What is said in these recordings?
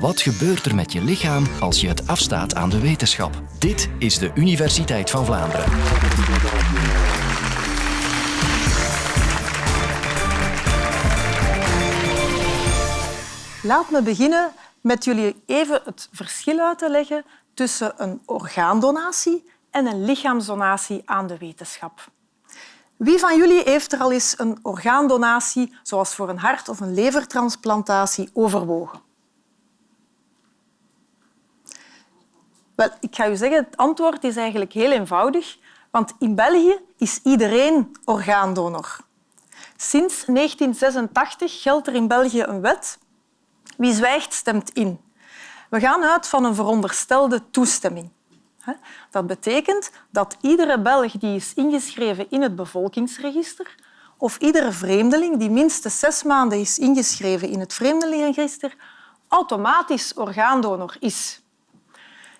Wat gebeurt er met je lichaam als je het afstaat aan de wetenschap? Dit is de Universiteit van Vlaanderen. Laat me beginnen met jullie even het verschil uit te leggen tussen een orgaandonatie en een lichaamsdonatie aan de wetenschap. Wie van jullie heeft er al eens een orgaandonatie, zoals voor een hart- of een levertransplantatie, overwogen? Wel, ik ga u zeggen, het antwoord is eigenlijk heel eenvoudig, want in België is iedereen orgaandonor. Sinds 1986 geldt er in België een wet. Wie zwijgt, stemt in. We gaan uit van een veronderstelde toestemming. Dat betekent dat iedere Belg die is ingeschreven in het bevolkingsregister of iedere vreemdeling die minstens zes maanden is ingeschreven in het vreemdelingenregister automatisch orgaandonor is.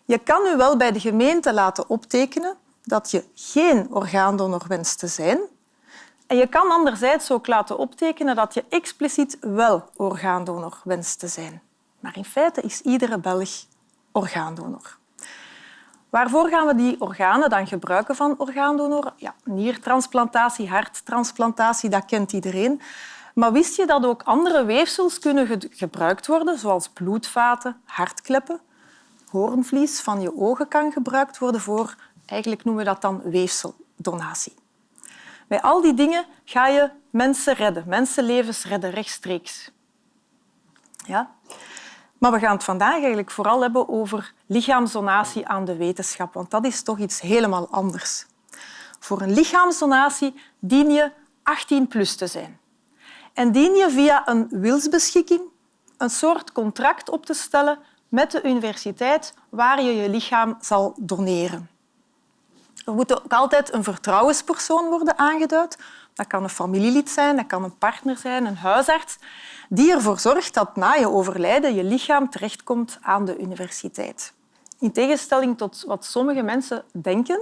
Je kan u wel bij de gemeente laten optekenen dat je geen orgaandonor wenst te zijn. En je kan anderzijds ook laten optekenen dat je expliciet wel orgaandonor wenst te zijn. Maar in feite is iedere Belg orgaandonor. Waarvoor gaan we die organen dan gebruiken van orgaandonoren? Ja, niertransplantatie, harttransplantatie, dat kent iedereen. Maar wist je dat ook andere weefsels kunnen gebruikt worden, zoals bloedvaten, hartkleppen? Hoornvlies van je ogen kan gebruikt worden voor, eigenlijk noemen we dat dan weefseldonatie. Bij al die dingen ga je mensen redden, mensenlevens redden rechtstreeks. Ja? Maar we gaan het vandaag eigenlijk vooral hebben over lichaamsdonatie aan de wetenschap, want dat is toch iets helemaal anders. Voor een lichaamsdonatie dien je 18 plus te zijn. En dien je via een wilsbeschikking een soort contract op te stellen met de universiteit waar je je lichaam zal doneren. Er moet ook altijd een vertrouwenspersoon worden aangeduid. Dat kan een familielid zijn, dat kan een partner zijn, een huisarts die ervoor zorgt dat na je overlijden je lichaam terechtkomt aan de universiteit. In tegenstelling tot wat sommige mensen denken,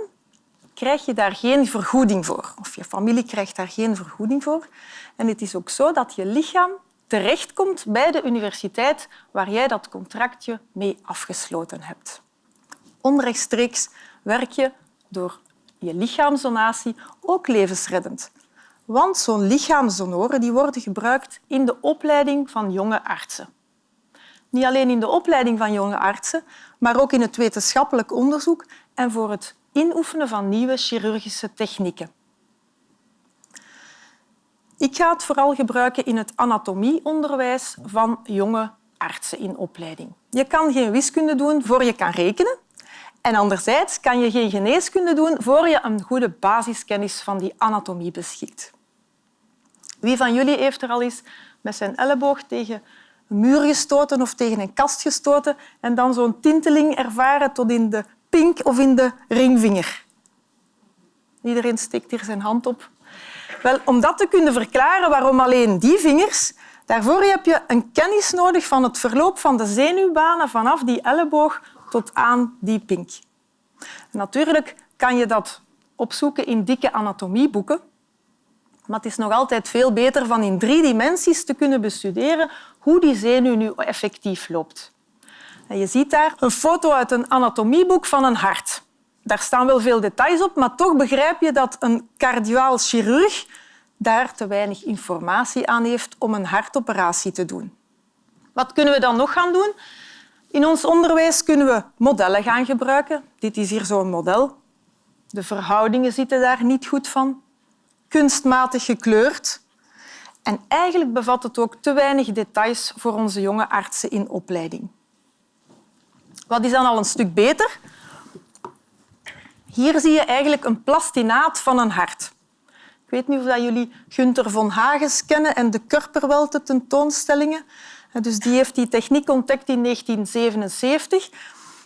krijg je daar geen vergoeding voor. Of je familie krijgt daar geen vergoeding voor. En het is ook zo dat je lichaam terechtkomt bij de universiteit waar jij dat contractje mee afgesloten hebt. Onrechtstreeks werk je door je lichaamsdonatie ook levensreddend. Want zo'n lichaamsdonoren die worden gebruikt in de opleiding van jonge artsen. Niet alleen in de opleiding van jonge artsen, maar ook in het wetenschappelijk onderzoek en voor het inoefenen van nieuwe chirurgische technieken. Ik ga het vooral gebruiken in het anatomieonderwijs van jonge artsen in opleiding. Je kan geen wiskunde doen voor je kan rekenen. En anderzijds kan je geen geneeskunde doen voor je een goede basiskennis van die anatomie beschikt. Wie van jullie heeft er al eens met zijn elleboog tegen een muur gestoten of tegen een kast gestoten en dan zo'n tinteling ervaren tot in de pink of in de ringvinger? Iedereen steekt hier zijn hand op. Wel, om dat te kunnen verklaren waarom alleen die vingers, daarvoor heb je een kennis nodig van het verloop van de zenuwbanen vanaf die elleboog tot aan die pink. natuurlijk kan je dat opzoeken in dikke anatomieboeken, maar het is nog altijd veel beter van in drie dimensies te kunnen bestuderen hoe die zenuw nu effectief loopt. En je ziet daar een foto uit een anatomieboek van een hart. Daar staan wel veel details op, maar toch begrijp je dat een cardiaal chirurg daar te weinig informatie aan heeft om een hartoperatie te doen. Wat kunnen we dan nog gaan doen? In ons onderwijs kunnen we modellen gaan gebruiken. Dit is hier zo'n model. De verhoudingen zitten daar niet goed van kunstmatig gekleurd. En eigenlijk bevat het ook te weinig details voor onze jonge artsen in opleiding. Wat is dan al een stuk beter? Hier zie je eigenlijk een plastinaat van een hart. Ik weet niet of jullie Gunther von Hagens kennen en de Körperwelte tentoonstellingen. Dus die heeft die techniek ontdekt in 1977.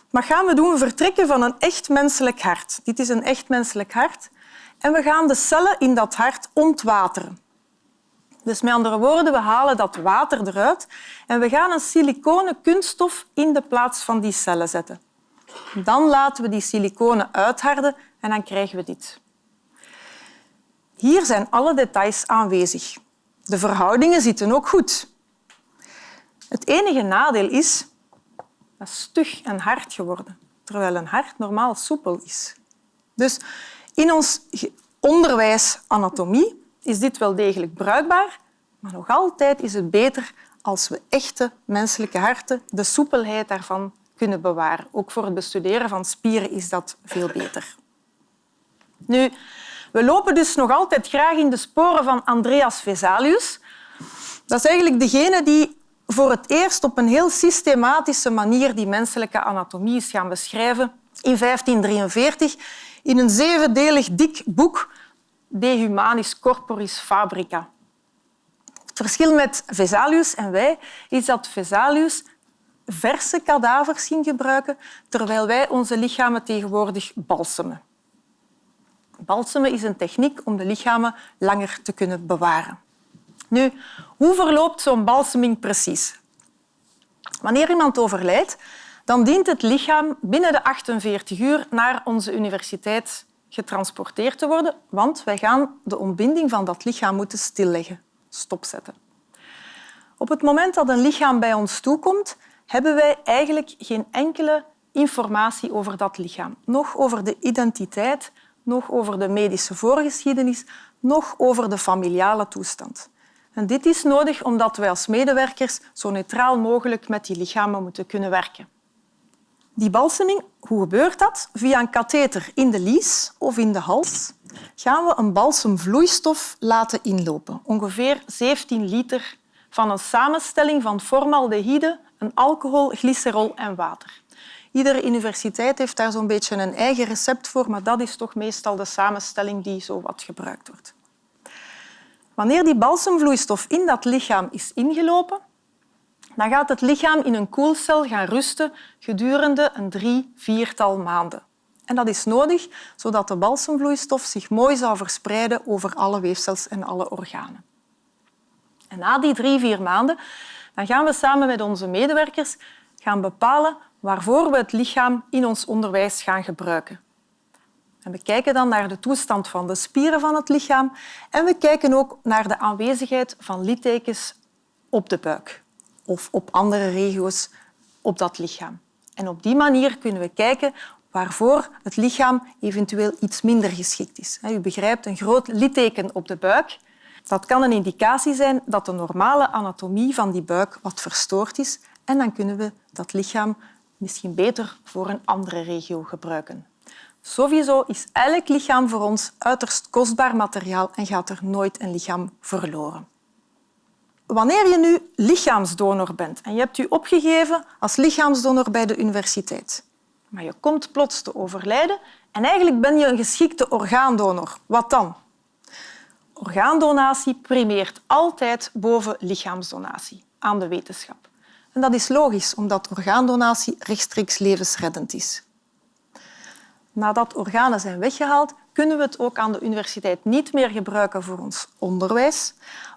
Wat gaan we doen? Vertrekken van een echt menselijk hart. Dit is een echt menselijk hart. En we gaan de cellen in dat hart ontwateren. Dus met andere woorden, we halen dat water eruit en we gaan een siliconen kunststof in de plaats van die cellen zetten. Dan laten we die siliconen uitharden en dan krijgen we dit. Hier zijn alle details aanwezig. De verhoudingen zitten ook goed. Het enige nadeel is Dat stug en hard geworden, terwijl een hart normaal soepel is. Dus in ons onderwijs anatomie is dit wel degelijk bruikbaar, maar nog altijd is het beter als we echte menselijke harten, de soepelheid daarvan, kunnen bewaren. Ook voor het bestuderen van spieren is dat veel beter. Nu, we lopen dus nog altijd graag in de sporen van Andreas Vesalius. Dat is eigenlijk degene die voor het eerst op een heel systematische manier die menselijke anatomie is gaan beschrijven in 1543 in een zevendelig dik boek De Humanis Corporis Fabrica. Het verschil met Vesalius en wij is dat Vesalius verse kadavers ging gebruiken, terwijl wij onze lichamen tegenwoordig balsemen. Balsemen is een techniek om de lichamen langer te kunnen bewaren. Nu, hoe verloopt zo'n balseming precies? Wanneer iemand overlijdt, dan dient het lichaam binnen de 48 uur naar onze universiteit getransporteerd te worden, want wij gaan de ontbinding van dat lichaam moeten stilleggen, stopzetten. Op het moment dat een lichaam bij ons toekomt, hebben wij eigenlijk geen enkele informatie over dat lichaam. Nog over de identiteit, nog over de medische voorgeschiedenis, nog over de familiale toestand. En dit is nodig omdat wij als medewerkers zo neutraal mogelijk met die lichamen moeten kunnen werken. Die balseming, hoe gebeurt dat? Via een katheter in de lies of in de hals gaan we een balsemvloeistof laten inlopen. Ongeveer 17 liter van een samenstelling van formaldehyde, een alcohol, glycerol en water. Iedere universiteit heeft daar zo'n beetje een eigen recept voor, maar dat is toch meestal de samenstelling die zo wat gebruikt wordt. Wanneer die balsemvloeistof in dat lichaam is ingelopen, dan gaat het lichaam in een koelcel gaan rusten gedurende een drie, viertal maanden. En dat is nodig zodat de balsemvloeistof zich mooi zou verspreiden over alle weefsels en alle organen. En na die drie, vier maanden dan gaan we samen met onze medewerkers gaan bepalen waarvoor we het lichaam in ons onderwijs gaan gebruiken. En we kijken dan naar de toestand van de spieren van het lichaam en we kijken ook naar de aanwezigheid van littekens op de buik of op andere regio's op dat lichaam. En op die manier kunnen we kijken waarvoor het lichaam eventueel iets minder geschikt is. U begrijpt, een groot litteken op de buik dat kan een indicatie zijn dat de normale anatomie van die buik wat verstoord is en dan kunnen we dat lichaam misschien beter voor een andere regio gebruiken. Sowieso is elk lichaam voor ons uiterst kostbaar materiaal en gaat er nooit een lichaam verloren. Wanneer je nu lichaamsdonor bent en je hebt je opgegeven als lichaamsdonor bij de universiteit, maar je komt plots te overlijden en eigenlijk ben je een geschikte orgaandonor, wat dan? Orgaandonatie primeert altijd boven lichaamsdonatie aan de wetenschap. En dat is logisch, omdat orgaandonatie rechtstreeks levensreddend is. Nadat organen zijn weggehaald, kunnen we het ook aan de universiteit niet meer gebruiken voor ons onderwijs,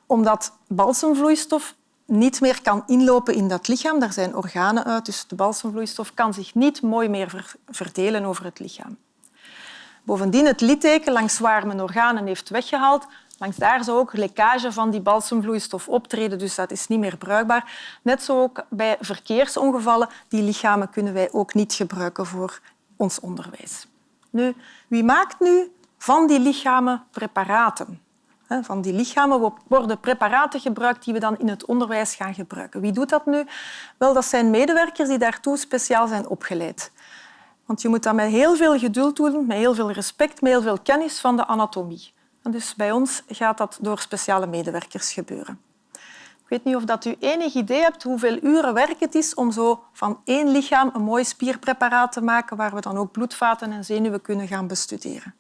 omdat balsemvloeistof niet meer kan inlopen in dat lichaam. Daar zijn organen uit, dus de balsemvloeistof kan zich niet mooi meer verdelen over het lichaam. Bovendien, het litteken langs waar men organen heeft weggehaald, langs daar zou ook lekkage van die balsemvloeistof optreden, dus dat is niet meer bruikbaar. Net zo ook bij verkeersongevallen. Die lichamen kunnen wij ook niet gebruiken voor ons onderwijs. Nu, wie maakt nu van die lichamen preparaten? Van die lichamen worden preparaten gebruikt die we dan in het onderwijs gaan gebruiken. Wie doet dat nu? Wel, dat zijn medewerkers die daartoe speciaal zijn opgeleid. Want je moet dat met heel veel geduld doen, met heel veel respect, met heel veel kennis van de anatomie. Dus bij ons gaat dat door speciale medewerkers gebeuren. Ik weet niet of dat u enig idee hebt hoeveel uren werk het is om zo van één lichaam een mooi spierpreparaat te maken waar we dan ook bloedvaten en zenuwen kunnen gaan bestuderen.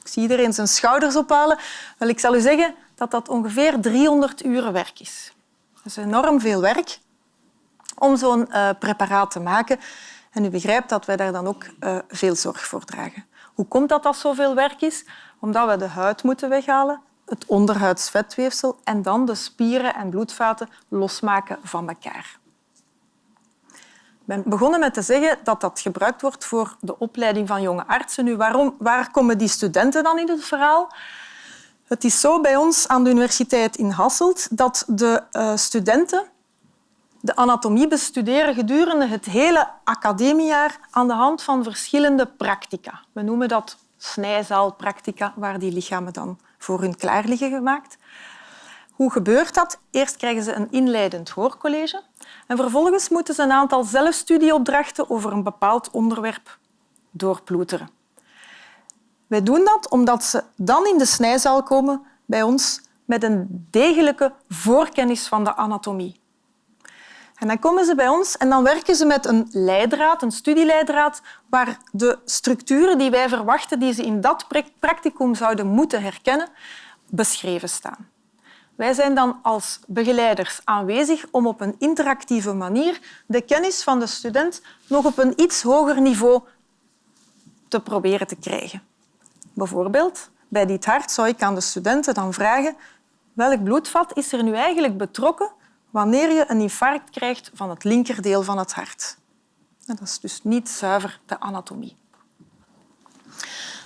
Ik zie iedereen zijn schouders ophalen. Wel, ik zal u zeggen dat dat ongeveer 300 uren werk is. Dat is enorm veel werk om zo'n uh, preparaat te maken. En u begrijpt dat wij daar dan ook uh, veel zorg voor dragen. Hoe komt dat dat zoveel werk is? Omdat we de huid moeten weghalen, het onderhuidsvetweefsel en dan de spieren en bloedvaten losmaken van elkaar. Ik ben begonnen met te zeggen dat dat gebruikt wordt voor de opleiding van jonge artsen. Nu, waarom, waar komen die studenten dan in het verhaal? Het is zo bij ons aan de Universiteit in Hasselt dat de uh, studenten de anatomie bestuderen gedurende het hele academiejaar aan de hand van verschillende practica. We noemen dat snijzaalpractica, waar die lichamen dan voor hun klaar liggen gemaakt. Hoe gebeurt dat? Eerst krijgen ze een inleidend hoorcollege en vervolgens moeten ze een aantal zelfstudieopdrachten over een bepaald onderwerp doorploeteren. Wij doen dat omdat ze dan in de snijzaal komen bij ons met een degelijke voorkennis van de anatomie. En dan komen ze bij ons en dan werken ze met een leidraad, een studieleidraad, waar de structuren die wij verwachten, die ze in dat practicum zouden moeten herkennen, beschreven staan. Wij zijn dan als begeleiders aanwezig om op een interactieve manier de kennis van de student nog op een iets hoger niveau te proberen te krijgen. Bijvoorbeeld, bij dit hart zou ik aan de studenten dan vragen welk bloedvat is er nu eigenlijk betrokken wanneer je een infarct krijgt van het linkerdeel van het hart. Dat is dus niet zuiver de anatomie.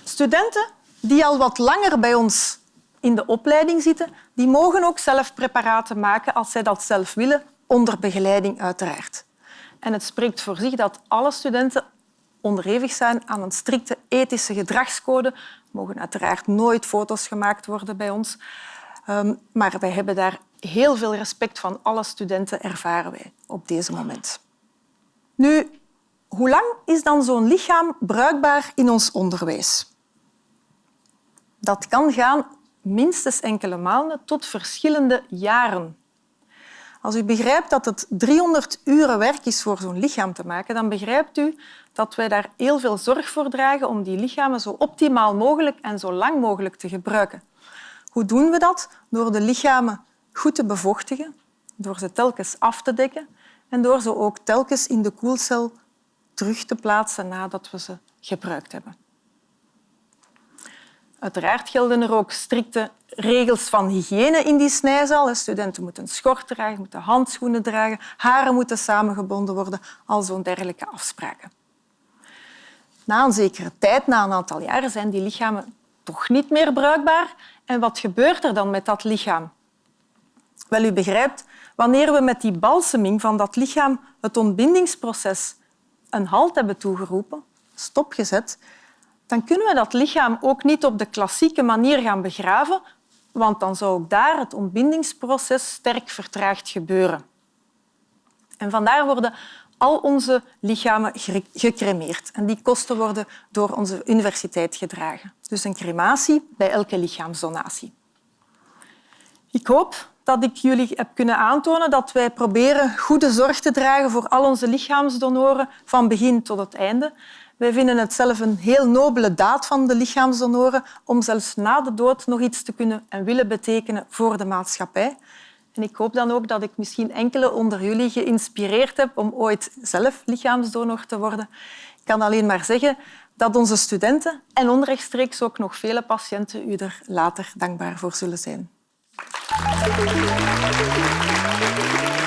Studenten die al wat langer bij ons in de opleiding zitten, die mogen ook zelf preparaten maken als zij dat zelf willen, onder begeleiding uiteraard. En het spreekt voor zich dat alle studenten onderhevig zijn aan een strikte ethische gedragscode. Er mogen uiteraard nooit foto's gemaakt worden bij ons. Ehm, maar wij hebben daar heel veel respect van alle studenten, ervaren wij op deze moment. Nu, hoe lang is dan zo'n lichaam bruikbaar in ons onderwijs? Dat kan gaan minstens enkele maanden tot verschillende jaren. Als u begrijpt dat het 300 uren werk is voor zo'n lichaam te maken, dan begrijpt u dat wij daar heel veel zorg voor dragen om die lichamen zo optimaal mogelijk en zo lang mogelijk te gebruiken. Hoe doen we dat? Door de lichamen goed te bevochtigen, door ze telkens af te dekken en door ze ook telkens in de koelcel terug te plaatsen nadat we ze gebruikt hebben. Uiteraard gelden er ook strikte regels van hygiëne in die snijzaal. Studenten moeten schort dragen, moeten handschoenen dragen, haren moeten samengebonden worden, al zo'n dergelijke afspraken. Na een zekere tijd, na een aantal jaren, zijn die lichamen toch niet meer bruikbaar. En wat gebeurt er dan met dat lichaam? Wel, u begrijpt, wanneer we met die balseming van dat lichaam het ontbindingsproces een halt hebben toegeroepen, stopgezet, dan kunnen we dat lichaam ook niet op de klassieke manier gaan begraven, want dan zou ook daar het ontbindingsproces sterk vertraagd gebeuren. En vandaar worden al onze lichamen gecremeerd. En die kosten worden door onze universiteit gedragen. Dus een crematie bij elke lichaamsdonatie. Ik hoop dat ik jullie heb kunnen aantonen dat wij proberen goede zorg te dragen voor al onze lichaamsdonoren van begin tot het einde. Wij vinden het zelf een heel nobele daad van de lichaamsdonoren om zelfs na de dood nog iets te kunnen en willen betekenen voor de maatschappij. En ik hoop dan ook dat ik misschien enkele onder jullie geïnspireerd heb om ooit zelf lichaamsdonor te worden. Ik kan alleen maar zeggen dat onze studenten en onrechtstreeks ook nog vele patiënten u er later dankbaar voor zullen zijn. 最高!